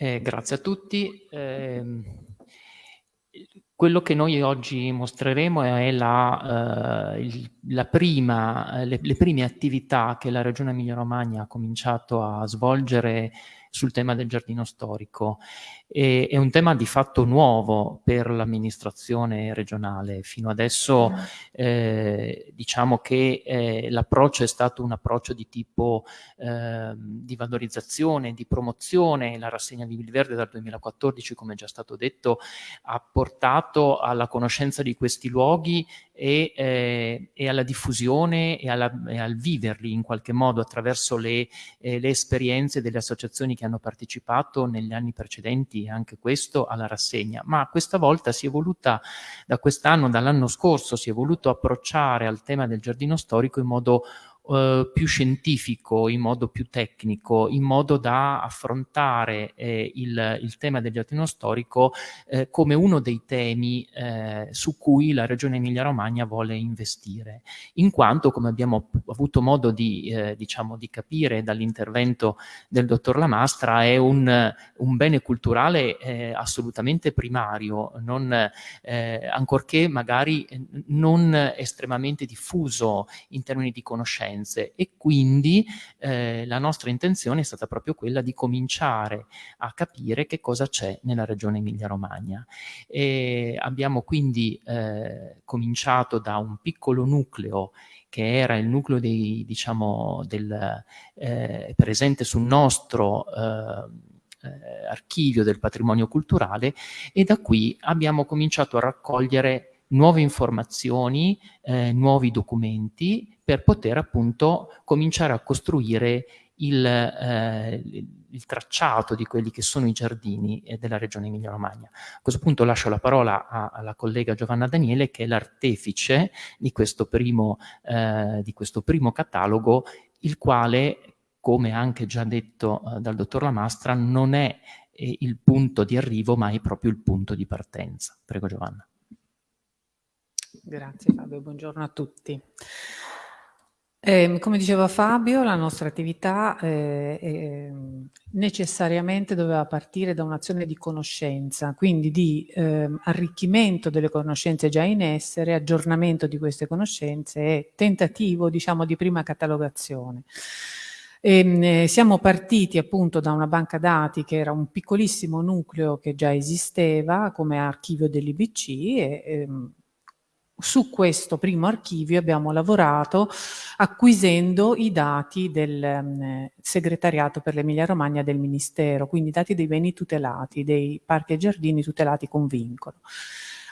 Eh, grazie a tutti. Eh, quello che noi oggi mostreremo è la, eh, la prima, le, le, prime attività che la Regione Emilia-Romagna ha cominciato a svolgere sul tema del giardino storico. E, è un tema di fatto nuovo per l'amministrazione regionale. Fino adesso eh, diciamo che eh, l'approccio è stato un approccio di tipo eh, di valorizzazione, di promozione. La rassegna Vivi Verde dal 2014, come già stato detto, ha portato alla conoscenza di questi luoghi e, eh, e alla diffusione e, alla, e, al viverli in qualche modo attraverso le, eh, le esperienze delle associazioni che hanno partecipato negli anni precedenti anche questo alla rassegna, ma questa volta si è voluta, da quest'anno, dall'anno scorso, si è voluto approcciare al tema del giardino storico in modo eh, più scientifico, in modo più tecnico, in modo da affrontare eh, il, il, tema del giardino storico eh, come uno dei temi eh, su cui la Regione Emilia-Romagna vuole investire, in quanto, come abbiamo avuto modo di, eh, diciamo, di capire dall'intervento del dottor Lamastra, è un, un bene culturale assolutamente primario, non, ancorché magari non estremamente diffuso in termini di conoscenza conoscenze e quindi eh, la nostra intenzione è stata proprio quella di cominciare a capire che cosa c'è nella regione Emilia-Romagna. abbiamo quindi eh, cominciato da un piccolo nucleo che era il nucleo dei, diciamo, del, eh, presente sul nostro eh, eh, archivio del patrimonio culturale e da qui abbiamo cominciato a raccogliere nuove informazioni, eh, nuovi documenti per poter appunto cominciare a costruire il, eh, il, tracciato di quelli che sono i giardini eh, della regione Emilia-Romagna. A questo punto lascio la parola a, alla collega Giovanna Daniele che è l'artefice di, eh, di, questo primo catalogo, il quale, come anche già detto eh, dal dottor Lamastra, non è eh, il punto di arrivo ma è proprio il punto di partenza. Prego Giovanna. Grazie Fabio, buongiorno a tutti. Eh, come diceva Fabio, la nostra attività eh, eh, necessariamente doveva partire da un'azione di conoscenza, quindi di ehm, arricchimento delle conoscenze già in essere, aggiornamento di queste conoscenze e tentativo, diciamo, di prima catalogazione. E, ehm, eh, siamo partiti appunto da una banca dati che era un piccolissimo nucleo che già esisteva come archivio dell'IBC e ehm, su questo primo archivio abbiamo lavorato acquisendo i dati del um, segretariato per l'Emilia Romagna del Ministero, quindi dati dei beni tutelati, dei parchi e giardini tutelati con vincolo.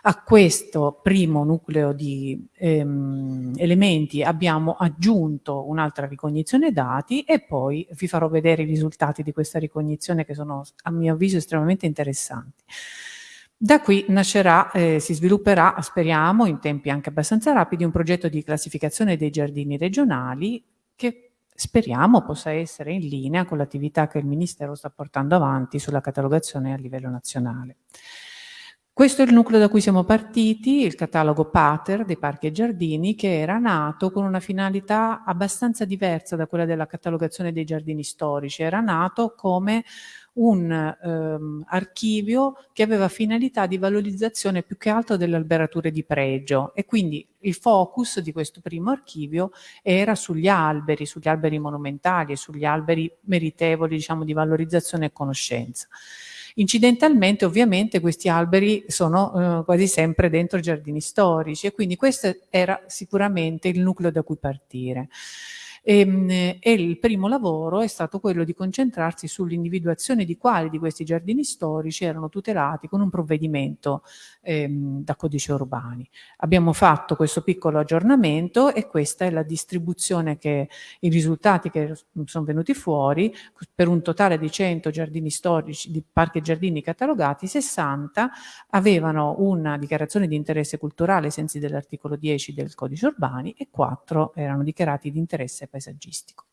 A questo primo nucleo di ehm, elementi abbiamo aggiunto un'altra ricognizione dati e poi vi farò vedere i risultati di questa ricognizione che sono a mio avviso estremamente interessanti. Da qui nascerà, eh, si svilupperà, speriamo, in tempi anche abbastanza rapidi, un progetto di classificazione dei giardini regionali che speriamo possa essere in linea con l'attività che il Ministero sta portando avanti sulla catalogazione a livello nazionale. Questo è il nucleo da cui siamo partiti, il catalogo Pater dei parchi e giardini, che era nato con una finalità abbastanza diversa da quella della catalogazione dei giardini storici. Era nato come un ehm, archivio che aveva finalità di valorizzazione più che altro delle alberature di pregio e quindi il focus di questo primo archivio era sugli alberi, sugli alberi monumentali e sugli alberi meritevoli diciamo, di valorizzazione e conoscenza. Incidentalmente ovviamente questi alberi sono eh, quasi sempre dentro giardini storici e quindi questo era sicuramente il nucleo da cui partire. E, ehm, e, il primo lavoro è stato quello di concentrarsi sull'individuazione di quali di questi giardini storici erano tutelati con un provvedimento ehm, da codice urbani. Abbiamo fatto questo piccolo aggiornamento e questa è la distribuzione che i risultati che sono venuti fuori per un totale di 100 giardini storici, di parchi e giardini catalogati, 60 avevano una dichiarazione di interesse culturale ai sensi dell'articolo 10 del codice urbani e 4 erano dichiarati di interesse paesaggistico.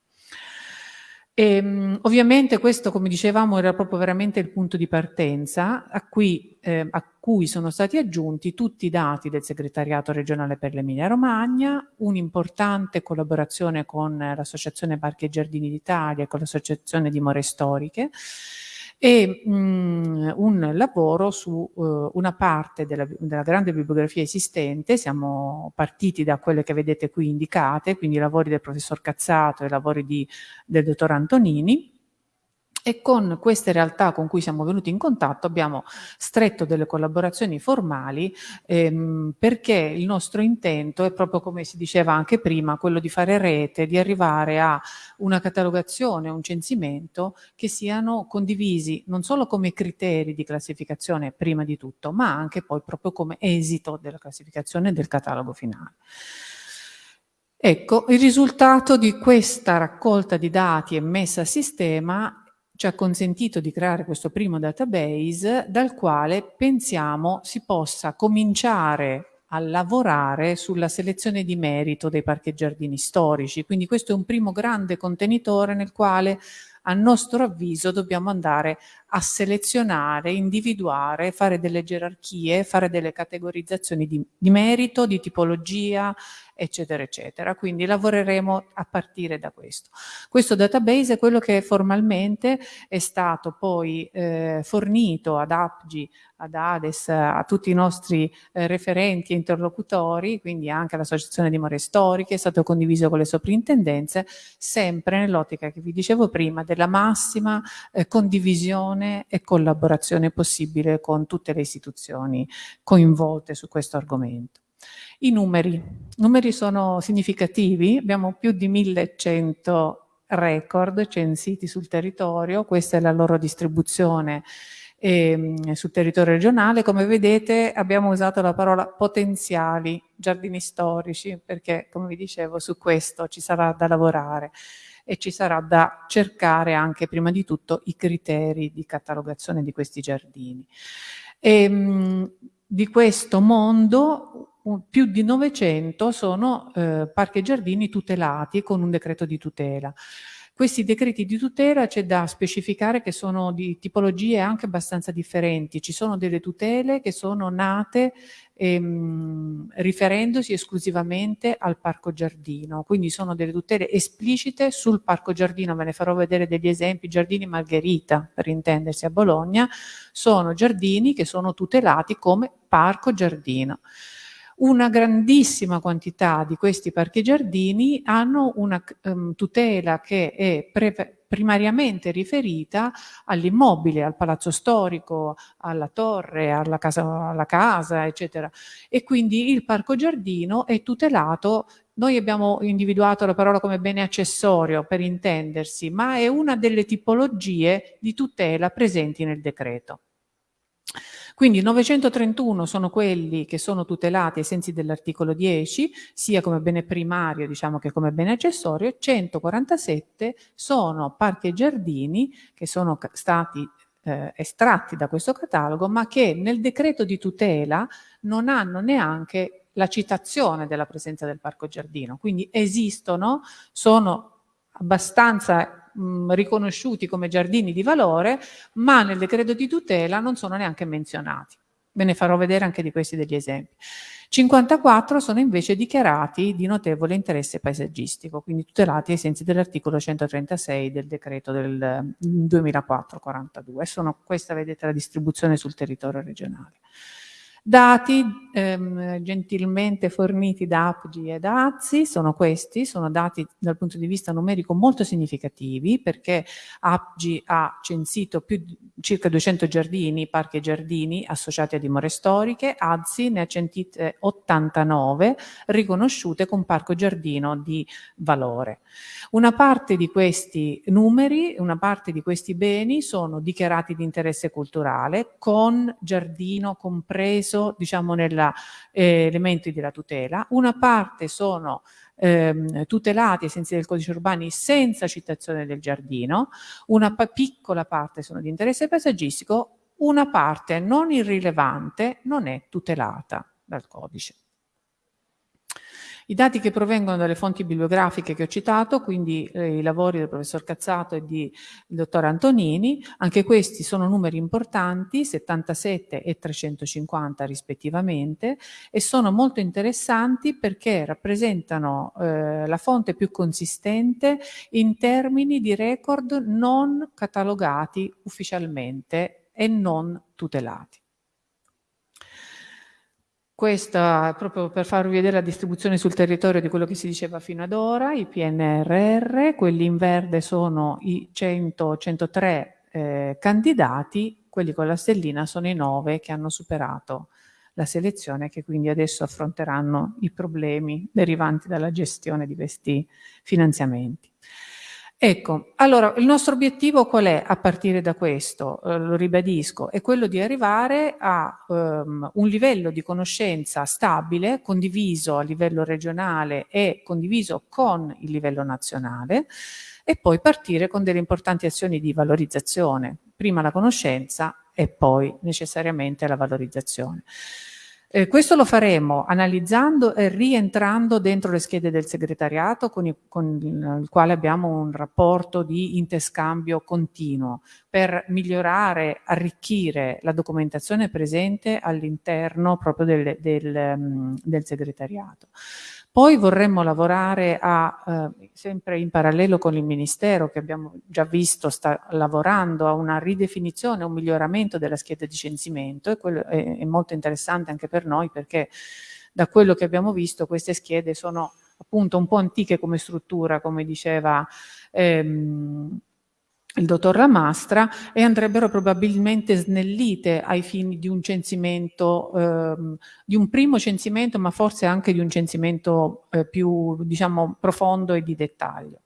E, ehm, ovviamente questo, come dicevamo, era proprio veramente il punto di partenza a cui, eh, a cui sono stati aggiunti tutti i dati del segretariato regionale per l'Emilia Romagna, un'importante collaborazione con l'Associazione Parchi e Giardini d'Italia e con l'Associazione di More Storiche, e mh, mm, un lavoro su uh, una parte della, della, grande bibliografia esistente, siamo partiti da quelle che vedete qui indicate, quindi i lavori del professor Cazzato e i lavori di, del dottor Antonini, e con queste realtà con cui siamo venuti in contatto abbiamo stretto delle collaborazioni formali ehm, perché il nostro intento è proprio come si diceva anche prima, quello di fare rete, di arrivare a una catalogazione, un censimento che siano condivisi non solo come criteri di classificazione prima di tutto, ma anche poi proprio come esito della classificazione del catalogo finale. Ecco, il risultato di questa raccolta di dati e messa a sistema ci ha consentito di creare questo primo database dal quale pensiamo si possa cominciare a lavorare sulla selezione di merito dei parchi e giardini storici. Quindi questo è un primo grande contenitore nel quale a nostro avviso dobbiamo andare a selezionare, individuare, fare delle gerarchie, fare delle categorizzazioni di, di merito, di tipologia, eccetera, eccetera. Quindi lavoreremo a partire da questo. Questo database è quello che formalmente è stato poi eh, fornito ad APGI, ad ADES, a tutti i nostri eh, referenti e interlocutori, quindi anche all'Associazione di More Storiche, è stato condiviso con le soprintendenze, sempre nell'ottica che vi dicevo prima della massima eh, condivisione e collaborazione possibile con tutte le istituzioni coinvolte su questo argomento. I numeri. Numeri sono significativi, abbiamo più di 1100 record censiti sul territorio, questa è la loro distribuzione eh, sul territorio regionale. Come vedete abbiamo usato la parola potenziali giardini storici perché, come vi dicevo, su questo ci sarà da lavorare e ci sarà da cercare anche prima di tutto i criteri di catalogazione di questi giardini. E, ehm, di questo mondo più di 900 sono eh, parchi e giardini tutelati con un decreto di tutela. Questi decreti di tutela c'è da specificare che sono di tipologie anche abbastanza differenti. Ci sono delle tutele che sono nate ehm, riferendosi esclusivamente al parco giardino, quindi sono delle tutele esplicite sul parco giardino, ve ne farò vedere degli esempi, giardini Margherita per intendersi a Bologna, sono giardini che sono tutelati come parco giardino. Una grandissima quantità di questi parchi giardini hanno una um, tutela che è primariamente riferita all'immobile, al palazzo storico, alla torre, alla casa, alla casa, eccetera. E quindi il parco giardino è tutelato noi abbiamo individuato la parola come bene accessorio per intendersi, ma è una delle tipologie di tutela presenti nel decreto. Quindi 931 sono quelli che sono tutelati ai sensi dell'articolo 10, sia come bene primario diciamo che come bene accessorio, e 147 sono parchi e giardini che sono stati eh, estratti da questo catalogo, ma che nel decreto di tutela non hanno neanche la citazione della presenza del parco giardino. Quindi esistono, sono abbastanza mh, riconosciuti come giardini di valore, ma nel decreto di tutela non sono neanche menzionati. Ve ne farò vedere anche di questi degli esempi. 54 sono invece dichiarati di notevole interesse paesaggistico, quindi tutelati ai sensi dell'articolo 136 del decreto del 2004-42. Sono questa, vedete, la distribuzione sul territorio regionale. Dati ehm, gentilmente forniti da APGI e da AZI sono questi, sono dati dal punto di vista numerico molto significativi perché APGI ha censito più, circa 200 giardini, parchi e giardini associati a dimore storiche, AZI ne ha censite 89 riconosciute con parco giardino di valore. Una parte di questi numeri, una parte di questi beni sono dichiarati di interesse culturale con giardino compreso compreso diciamo negli eh, elementi della tutela, una parte sono ehm, tutelati ai sensi del codice urbani senza citazione del giardino, una piccola parte sono di interesse paesaggistico, una parte non irrilevante non è tutelata dal codice. I dati che provengono dalle fonti bibliografiche che ho citato, quindi eh, i lavori del professor Cazzato e del dottor Antonini, anche questi sono numeri importanti, 77 e 350 rispettivamente, e sono molto interessanti perché rappresentano eh, la fonte più consistente in termini di record non catalogati ufficialmente e non tutelati. Questa proprio per farvi vedere la distribuzione sul territorio di quello che si diceva fino ad ora, i PNRR, quelli in verde sono i 100, 103 eh, candidati, quelli con la stellina sono i 9 che hanno superato la selezione che quindi adesso affronteranno i problemi derivanti dalla gestione di questi finanziamenti. Ecco, allora il nostro obiettivo qual è a partire da questo? Eh, lo ribadisco, è quello di arrivare a um, un livello di conoscenza stabile, condiviso a livello regionale e condiviso con il livello nazionale e poi partire con delle importanti azioni di valorizzazione, prima la conoscenza e poi necessariamente la valorizzazione. Eh, questo lo faremo analizzando e rientrando dentro le schede del segretariato con, i, con il quale abbiamo un rapporto di interscambio continuo per migliorare, arricchire la documentazione presente all'interno proprio del, del, mm, del segretariato. Poi vorremmo lavorare a, eh, sempre in parallelo con il Ministero, che abbiamo già visto sta lavorando a una ridefinizione, un miglioramento della scheda di censimento e quello è, è molto interessante anche per noi perché da quello che abbiamo visto queste schede sono appunto un po' antiche come struttura, come diceva ehm, il dottor Lamastra e andrebbero probabilmente snellite ai fini di un censimento, ehm, di un primo censimento, ma forse anche di un censimento eh, più, diciamo, profondo e di dettaglio.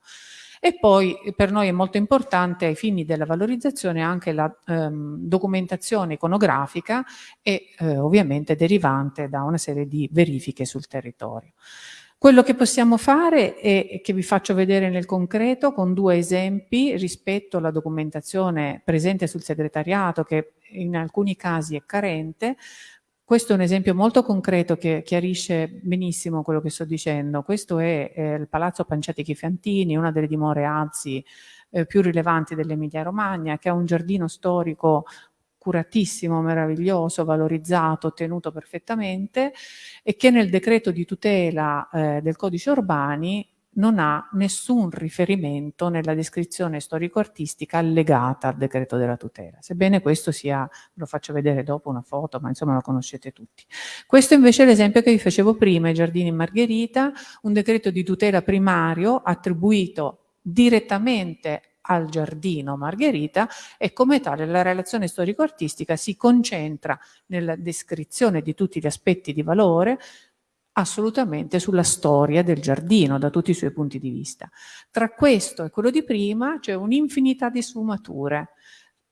E poi per noi è molto importante ai fini della valorizzazione anche la ehm, documentazione iconografica e eh, ovviamente derivante da una serie di verifiche sul territorio. Quello che possiamo fare è che vi faccio vedere nel concreto con due esempi rispetto alla documentazione presente sul segretariato che in alcuni casi è carente. Questo è un esempio molto concreto che chiarisce benissimo quello che sto dicendo. Questo è eh, il Palazzo Panciatichi Fiantini, una delle dimore Azzi eh, più rilevanti dell'Emilia Romagna, che ha un giardino storico curatissimo, meraviglioso, valorizzato, tenuto perfettamente e che nel decreto di tutela eh, del codice urbani non ha nessun riferimento nella descrizione storico-artistica allegata al decreto della tutela. Sebbene questo sia, lo faccio vedere dopo una foto, ma insomma lo conoscete tutti. Questo invece è l'esempio che vi facevo prima, i giardini Margherita, un decreto di tutela primario attribuito direttamente al giardino Margherita e come tale la relazione storico-artistica si concentra nella descrizione di tutti gli aspetti di valore assolutamente sulla storia del giardino da tutti i suoi punti di vista. Tra questo e quello di prima c'è un'infinità di sfumature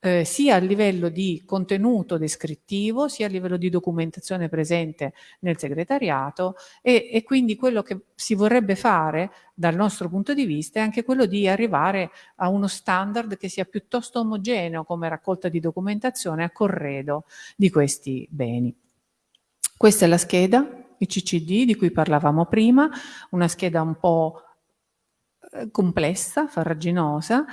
eh, sia a livello di contenuto descrittivo, sia a livello di documentazione presente nel segretariato e, e quindi quello che si vorrebbe fare dal nostro punto di vista è anche quello di arrivare a uno standard che sia piuttosto omogeneo come raccolta di documentazione a corredo di questi beni. Questa è la scheda, il CCD di cui parlavamo prima, una scheda un po' eh, complessa, farraginosa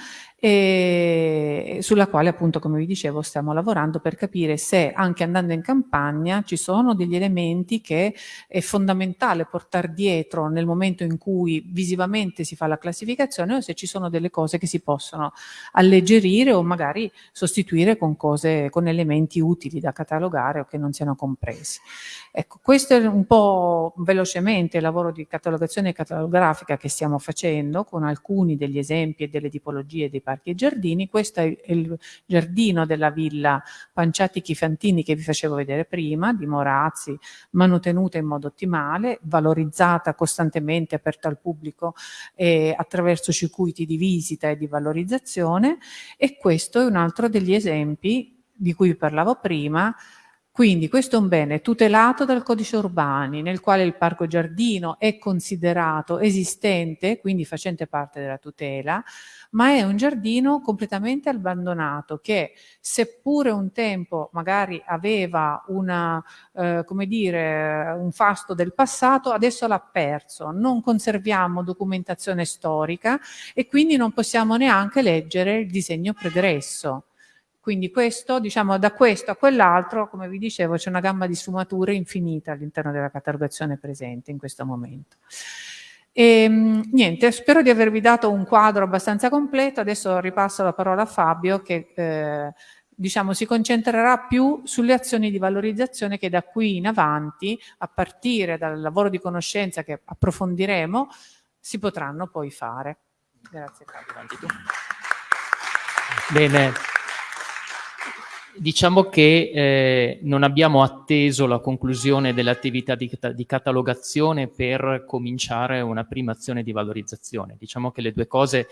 e sulla quale appunto come vi dicevo stiamo lavorando per capire se anche andando in campagna ci sono degli elementi che è fondamentale portare dietro nel momento in cui visivamente si fa la classificazione o se ci sono delle cose che si possono alleggerire o magari sostituire con cose con elementi utili da catalogare o che non siano compresi. Ecco, questo è un po' velocemente il lavoro di catalogazione catalografica che stiamo facendo con alcuni degli esempi e delle tipologie dei parchi e giardini. Questo è il giardino della villa Panciati Chifantini che vi facevo vedere prima, di Morazzi, manutenuta in modo ottimale, valorizzata costantemente, aperta al pubblico eh, attraverso circuiti di visita e di valorizzazione e questo è un altro degli esempi di cui vi parlavo prima Quindi questo è un bene tutelato dal codice urbani, nel quale il parco giardino è considerato esistente, quindi facente parte della tutela, ma è un giardino completamente abbandonato che seppure un tempo magari aveva una, eh, come dire, un fasto del passato, adesso l'ha perso. Non conserviamo documentazione storica e quindi non possiamo neanche leggere il disegno pregresso. Quindi questo, diciamo, da questo a quell'altro, come vi dicevo, c'è una gamma di sfumature infinita all'interno della catalogazione presente in questo momento. E, ehm, niente, spero di avervi dato un quadro abbastanza completo. Adesso ripasso la parola a Fabio che eh, diciamo, si concentrerà più sulle azioni di valorizzazione che da qui in avanti, a partire dal lavoro di conoscenza che approfondiremo, si potranno poi fare. Grazie Fabio. Bene, Diciamo che eh, non abbiamo atteso la conclusione dell'attività di, di, catalogazione per cominciare una prima azione di valorizzazione. Diciamo che le due cose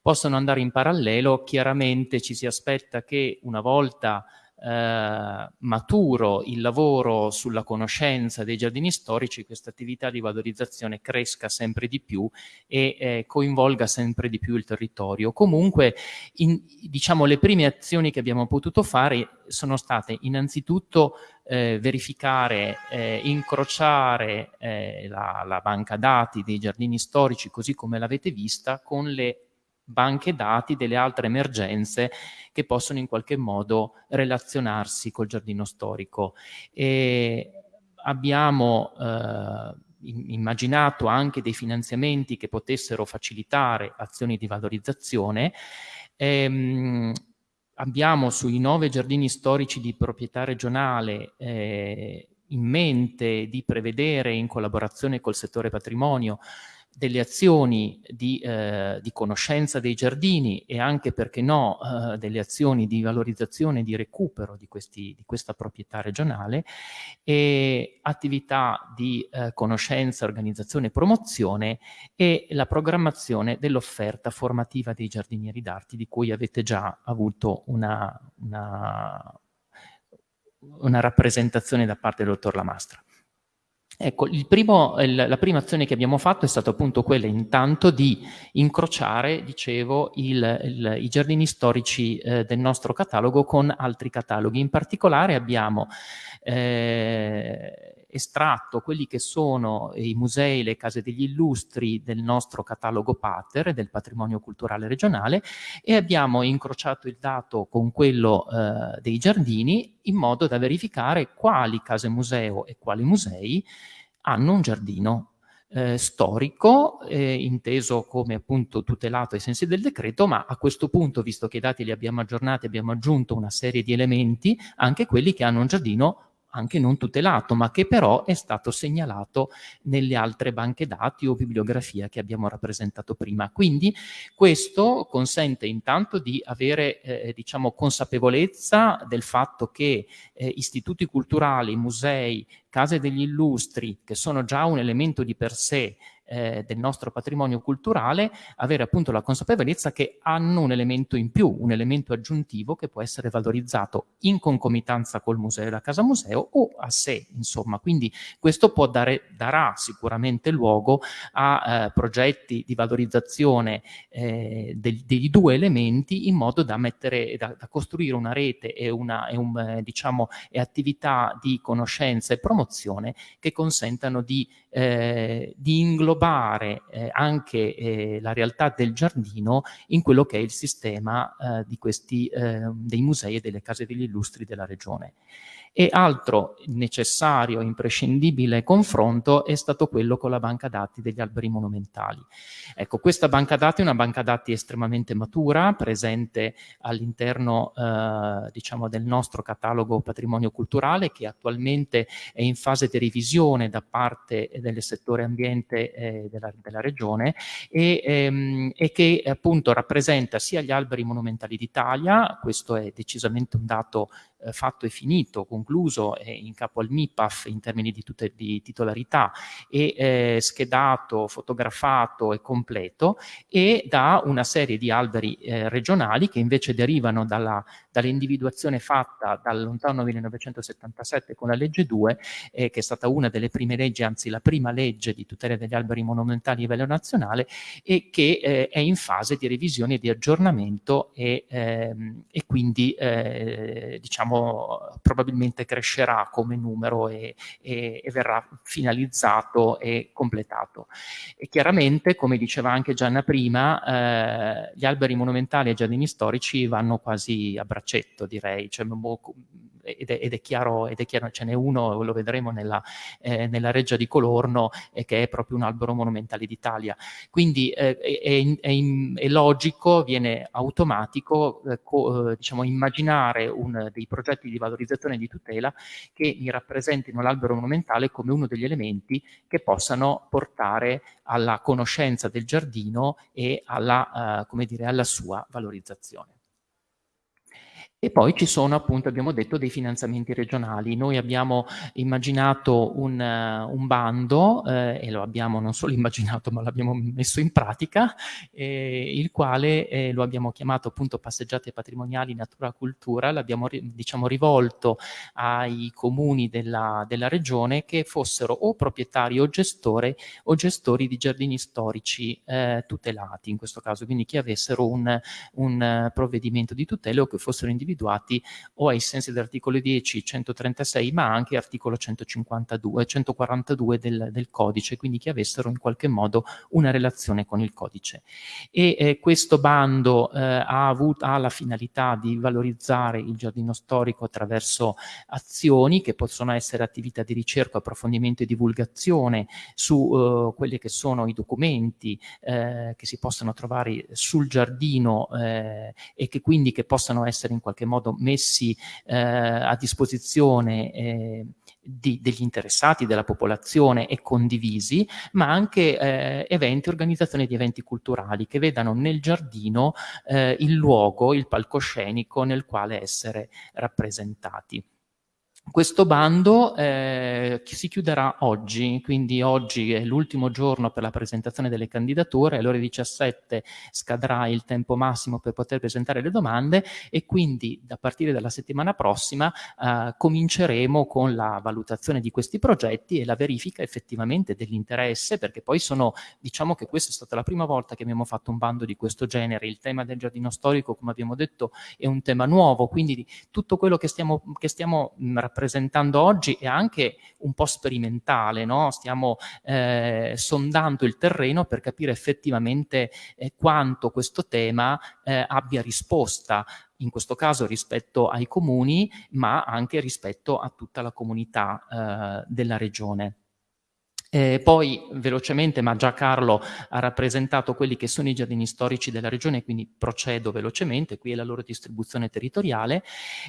possono andare in parallelo, chiaramente ci si aspetta che una volta eh, maturo il lavoro sulla conoscenza dei giardini storici, questa attività di valorizzazione cresca sempre di più e eh, coinvolga sempre di più il territorio. Comunque, in, diciamo, le prime azioni che abbiamo potuto fare sono state innanzitutto eh, verificare, eh, incrociare eh, la, la banca dati dei giardini storici, così come l'avete vista, con le banche dati delle altre emergenze che possono in qualche modo relazionarsi col giardino storico. E abbiamo eh, immaginato anche dei finanziamenti che potessero facilitare azioni di valorizzazione. Ehm, abbiamo sui nove giardini storici di proprietà regionale eh, in mente di prevedere in collaborazione col settore patrimonio delle azioni di, eh, di, conoscenza dei giardini e anche, perché no, eh, delle azioni di valorizzazione e di recupero di, questi, di questa proprietà regionale e attività di eh, conoscenza, organizzazione e promozione e la programmazione dell'offerta formativa dei giardinieri d'arte di cui avete già avuto una, una, una rappresentazione da parte del dottor Lamastra. Ecco, primo, la prima azione che abbiamo fatto è stata appunto quella intanto di incrociare, dicevo, il, il, i giardini storici eh, del nostro catalogo con altri cataloghi. In particolare abbiamo eh, estratto quelli che sono i musei, le case degli illustri del nostro catalogo Pater, del patrimonio culturale regionale, e abbiamo incrociato il dato con quello eh, dei giardini in modo da verificare quali case museo e quali musei hanno un giardino eh, storico, eh, inteso come appunto tutelato ai sensi del decreto, ma a questo punto, visto che i dati li abbiamo aggiornati, abbiamo aggiunto una serie di elementi, anche quelli che hanno un giardino anche non tutelato, ma che però è stato segnalato nelle altre banche dati o bibliografia che abbiamo rappresentato prima. Quindi questo consente intanto di avere eh, diciamo, consapevolezza del fatto che eh, istituti culturali, musei, case degli illustri, che sono già un elemento di per sé eh, del nostro patrimonio culturale, avere appunto la consapevolezza che hanno un elemento in più, un elemento aggiuntivo che può essere valorizzato in concomitanza col museo e la casa museo o a sé, insomma. Quindi questo può dare, darà sicuramente luogo a eh, progetti di valorizzazione eh, del, dei due elementi in modo da, mettere, da, da costruire una rete e, una, e, un, eh, diciamo, e attività di conoscenza e promozione che consentano di, eh, di inglobare inglobare eh, anche eh, la realtà del giardino in quello che è il sistema eh, di questi, eh, dei musei e delle case degli illustri della regione. E altro necessario, imprescindibile confronto è stato quello con la banca dati degli alberi monumentali. Ecco, questa banca dati è una banca dati estremamente matura, presente all'interno eh, diciamo del nostro catalogo patrimonio culturale che attualmente è in fase di revisione da parte del settore ambiente eh, della, della, regione e, ehm, e, che appunto rappresenta sia gli alberi monumentali d'Italia, questo è decisamente un dato eh, fatto e finito, concluso eh, in capo al MIPAF in termini di, tutte, di titolarità e eh, schedato, fotografato e completo e da una serie di alberi eh, regionali che invece derivano dall'individuazione fatta dal lontano 1977 con la legge 2 eh, che è stata una delle prime leggi, anzi la prima legge di tutela degli alberi monumentali a livello nazionale e che eh, è in fase di revisione e di aggiornamento e, ehm, e quindi diciamo diciamo, probabilmente crescerà come numero e, e, e, verrà finalizzato e completato. E chiaramente, come diceva anche Gianna prima, eh, gli alberi monumentali e i giardini storici vanno quasi a braccetto, direi, cioè, ed è, ed è, chiaro, ed è chiaro, ce n'è uno, lo vedremo nella, eh, nella Reggia di Colorno, eh, che è proprio un albero monumentale d'Italia. Quindi eh, è, è, logico, viene automatico, eh, co, eh, diciamo, immaginare un, dei progetti di valorizzazione e di tutela che mi rappresentino l'albero monumentale come uno degli elementi che possano portare alla conoscenza del giardino e alla, uh, dire, alla sua valorizzazione. E poi ci sono appunto, abbiamo detto, dei finanziamenti regionali. Noi abbiamo immaginato un, uh, un bando, eh, e lo abbiamo non solo immaginato, ma l'abbiamo messo in pratica, eh, il quale eh, lo abbiamo chiamato appunto passeggiate patrimoniali natura cultura, l'abbiamo diciamo rivolto ai comuni della, della, regione che fossero o proprietari o gestori o gestori di giardini storici eh, tutelati in questo caso, quindi che avessero un, un provvedimento di tutela o che fossero individuati individuati o ai sensi dell'articolo 10, 136, ma anche articolo 152, 142 del, del, codice, quindi che avessero in qualche modo una relazione con il codice. E eh, questo bando eh, ha, avuto, ha la finalità di valorizzare il giardino storico attraverso azioni che possono essere attività di ricerca, approfondimento e divulgazione su eh, quelli che sono i documenti eh, che si possono trovare sul giardino eh, e che quindi che possano essere in qualche qualche modo messi eh, a disposizione eh, di, degli interessati, della popolazione e condivisi, ma anche eh, eventi, organizzazione di eventi culturali che vedano nel giardino eh, il luogo, il palcoscenico nel quale essere rappresentati. Questo bando eh, si chiuderà oggi, quindi oggi è l'ultimo giorno per la presentazione delle candidature, alle ore 17 scadrà il tempo massimo per poter presentare le domande e quindi da partire dalla settimana prossima eh, cominceremo con la valutazione di questi progetti e la verifica effettivamente dell'interesse, perché poi sono, diciamo che questa è stata la prima volta che abbiamo fatto un bando di questo genere, il tema del giardino storico, come abbiamo detto, è un tema nuovo, quindi tutto quello che stiamo, che stiamo rappresentando presentando oggi è anche un po' sperimentale, no? stiamo eh, sondando il terreno per capire effettivamente eh, quanto questo tema eh, abbia risposta in questo caso rispetto ai comuni, ma anche rispetto a tutta la comunità eh, della regione. Eh, poi velocemente, ma già Carlo ha rappresentato quelli che sono i giardini storici della regione, quindi procedo velocemente, qui è la loro distribuzione territoriale,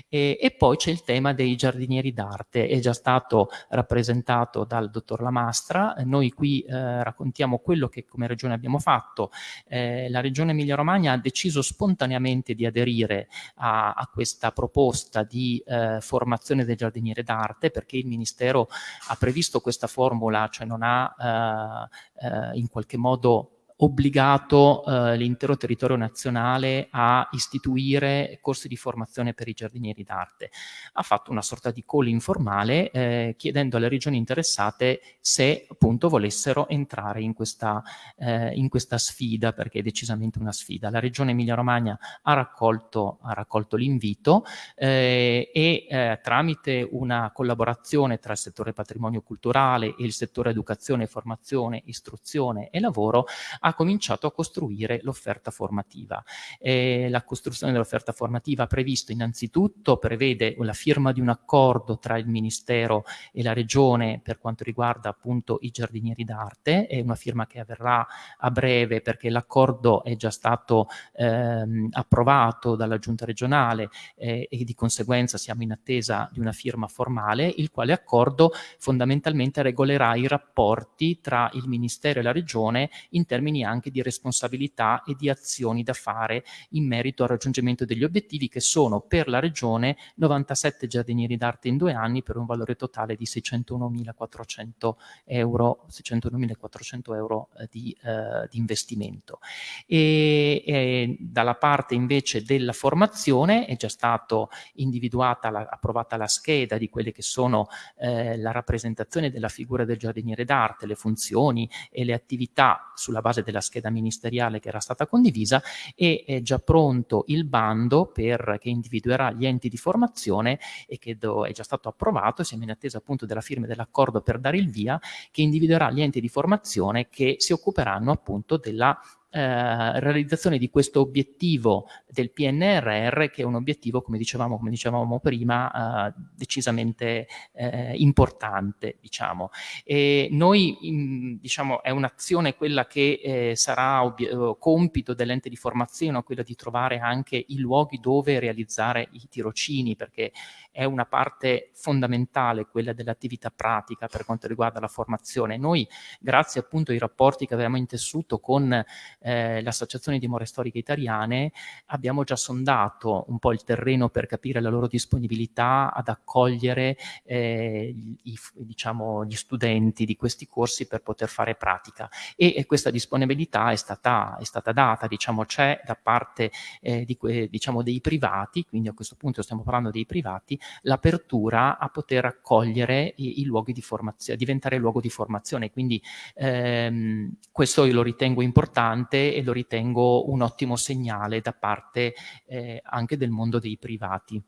eh, e poi c'è il tema dei giardinieri d'arte, è già stato rappresentato dal dottor Lamastra, noi qui eh, raccontiamo quello che come regione abbiamo fatto, eh, la regione Emilia Romagna ha deciso spontaneamente di aderire a, a questa proposta di eh, formazione del giardiniere d'arte perché il Ministero ha previsto questa formula, cioè non ha eh, eh, in qualche modo obbligato eh, l'intero territorio nazionale a istituire corsi di formazione per i giardinieri d'arte. Ha fatto una sorta di call informale eh, chiedendo alle regioni interessate se appunto volessero entrare in questa, eh, in questa sfida, perché è decisamente una sfida. La regione Emilia-Romagna ha raccolto, raccolto l'invito eh, e eh, tramite una collaborazione tra il settore patrimonio culturale e il settore educazione, formazione, istruzione e lavoro ha ha cominciato a costruire l'offerta formativa. Eh, la costruzione dell'offerta formativa previsto innanzitutto, prevede la firma di un accordo tra il Ministero e la Regione per quanto riguarda appunto i giardinieri d'arte, è una firma che avverrà a breve perché l'accordo è già stato ehm, approvato dalla Giunta regionale eh, e di conseguenza siamo in attesa di una firma formale, il quale accordo fondamentalmente regolerà i rapporti tra il Ministero e la Regione in termini anche di responsabilità e di azioni da fare in merito al raggiungimento degli obiettivi che sono per la Regione 97 giardinieri d'arte in due anni per un valore totale di 601.400 euro, 601.400 euro eh, di, eh, di, investimento. E, e, dalla parte invece della formazione è già stato individuata, la, approvata la scheda di quelle che sono eh, la rappresentazione della figura del giardiniere d'arte, le funzioni e le attività sulla base della scheda ministeriale che era stata condivisa e è già pronto il bando per, che individuerà gli enti di formazione e che do, è già stato approvato, siamo in attesa appunto della firma dell'accordo per dare il via, che individuerà gli enti di formazione che si occuperanno appunto della eh, realizzazione di questo obiettivo del PNRR che è un obiettivo come dicevamo, come dicevamo prima eh, decisamente eh, importante diciamo e noi in, diciamo è un'azione quella che eh, sarà eh, compito dell'ente di formazione quella di trovare anche i luoghi dove realizzare i tirocini perché è una parte fondamentale quella dell'attività pratica per quanto riguarda la formazione. Noi, grazie appunto ai rapporti che avevamo intessuto con eh, l'Associazione di More Storiche Italiane, abbiamo già sondato un po' il terreno per capire la loro disponibilità ad accogliere eh, i, diciamo, gli studenti di questi corsi per poter fare pratica. E, e questa disponibilità è stata, è stata data, diciamo, c'è da parte eh, di diciamo, dei privati, quindi a questo punto stiamo parlando dei privati, l'apertura a poter accogliere i, i, luoghi di formazione, diventare luogo di formazione. Quindi ehm, questo io lo ritengo importante e lo ritengo un ottimo segnale da parte eh, anche del mondo dei privati.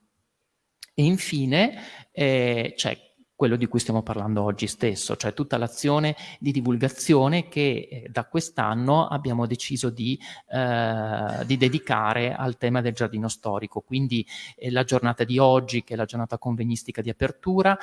E infine eh, c'è quello di cui stiamo parlando oggi stesso, cioè tutta l'azione di divulgazione che eh, da quest'anno abbiamo deciso di, eh, di, dedicare al tema del giardino storico, quindi eh, la giornata di oggi che è la giornata convegnistica di apertura,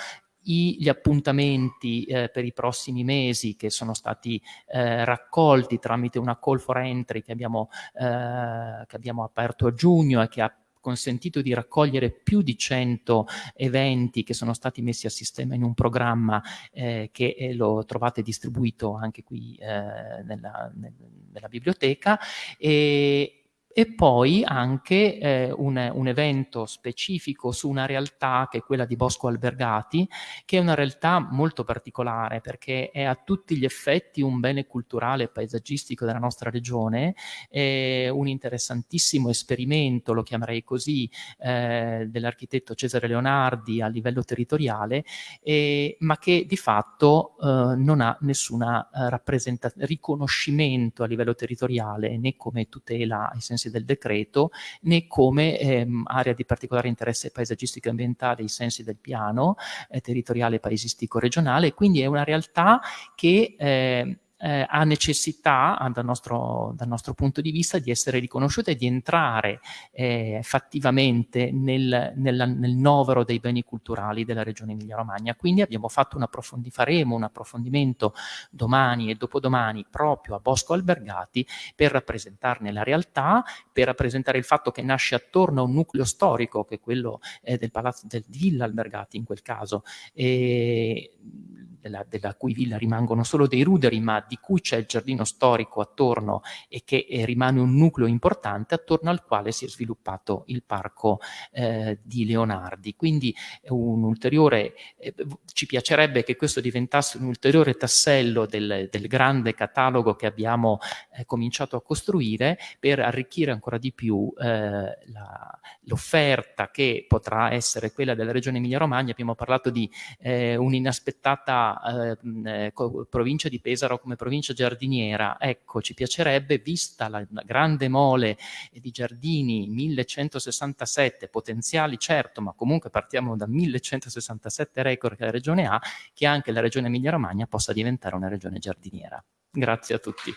i, gli appuntamenti eh, per i prossimi mesi che sono stati eh, raccolti tramite una call for entry che abbiamo, eh, che abbiamo aperto a giugno e che ha consentito di raccogliere più di 100 eventi che sono stati messi a sistema in un programma eh, che eh, lo trovate distribuito anche qui eh, nella, nella, biblioteca. E, e poi anche eh, un, un, evento specifico su una realtà che è quella di Bosco Albergati, che è una realtà molto particolare perché è a tutti gli effetti un bene culturale e paesaggistico della nostra regione, è un interessantissimo esperimento, lo chiamerei così, eh, dell'architetto Cesare Leonardi a livello territoriale, eh, ma che di fatto eh, non ha nessuna eh, riconoscimento a livello territoriale né come tutela ai sensi sensi del decreto, né come ehm, area di particolare interesse paesaggistico e ambientale ai sensi del piano eh, territoriale paesistico regionale, quindi è una realtà che eh, eh, ha necessità, dal nostro, dal nostro, punto di vista, di essere riconosciuta e di entrare eh, fattivamente nel, nel, nel, novero dei beni culturali della regione Emilia-Romagna. Quindi un faremo un approfondimento domani e dopodomani proprio a Bosco Albergati per rappresentarne la realtà, per rappresentare il fatto che nasce attorno a un nucleo storico, che è quello eh, del palazzo del Villa Albergati in quel caso, e della, della, cui villa rimangono solo dei ruderi, ma di cui c'è il giardino storico attorno e che eh, rimane un nucleo importante attorno al quale si è sviluppato il parco eh, di Leonardi. Quindi un ulteriore, eh, ci piacerebbe che questo diventasse un ulteriore tassello del, del grande catalogo che abbiamo eh, cominciato a costruire per arricchire ancora di più eh, l'offerta che potrà essere quella della regione Emilia-Romagna. Abbiamo parlato di eh, un'inaspettata eh, provincia di Pesaro come provincia giardiniera, ecco, ci piacerebbe, vista la, la grande mole di giardini, 1167 potenziali, certo, ma comunque partiamo da 1167 record che la regione ha, che anche la regione Emilia-Romagna possa diventare una regione giardiniera. Grazie a tutti.